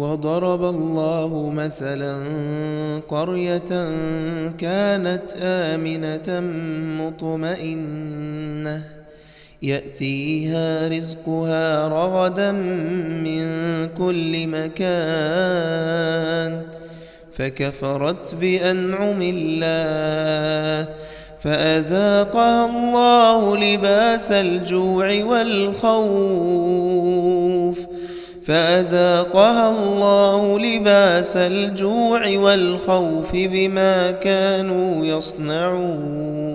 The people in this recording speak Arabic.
وضرب الله مثلا قرية كانت آمنة مطمئنة. يأتيها رزقها رغدا من كل مكان. فكفرت بأنعم الله. فأذاقها الله لباس الجوع والخوف. فأذاقها الله لباس الجوع والخوف بما كانوا يصنعون.